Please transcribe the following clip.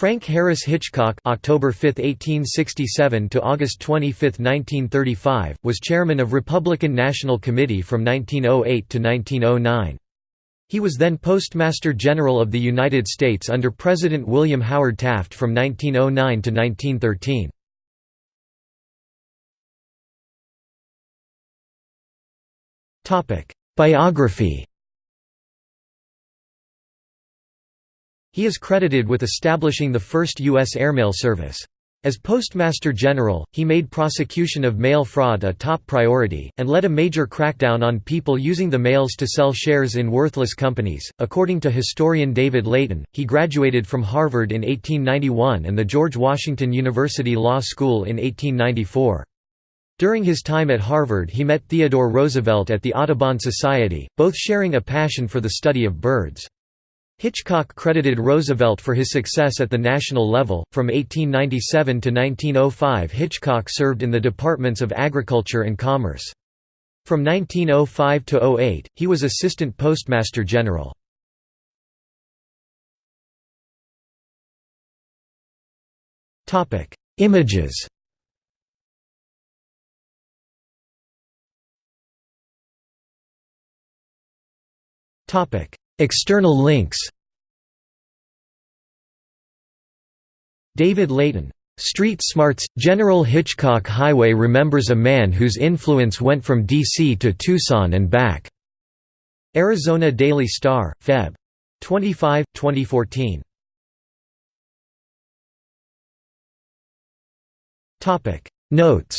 Frank Harris Hitchcock October 5, 1867 to August 25, 1935, was chairman of Republican National Committee from 1908 to 1909. He was then Postmaster General of the United States under President William Howard Taft from 1909 to 1913. Biography He is credited with establishing the first U.S. airmail service. As Postmaster General, he made prosecution of mail fraud a top priority, and led a major crackdown on people using the mails to sell shares in worthless companies. According to historian David Leighton, he graduated from Harvard in 1891 and the George Washington University Law School in 1894. During his time at Harvard he met Theodore Roosevelt at the Audubon Society, both sharing a passion for the study of birds. Hitchcock credited Roosevelt for his success at the national level. From 1897 to 1905, Hitchcock served in the Departments of Agriculture and Commerce. From 1905 to 08, he was Assistant Postmaster General. Topic: Images. Topic: External links David Leighton. Street Smarts – General Hitchcock Highway remembers a man whose influence went from D.C. to Tucson and back. Arizona Daily Star, Feb. 25, 2014. Notes